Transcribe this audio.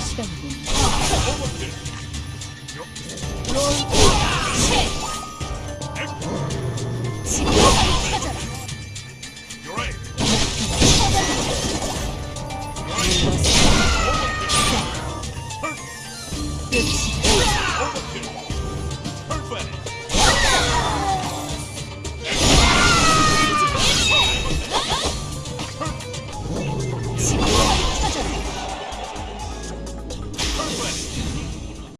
確かにね。Good.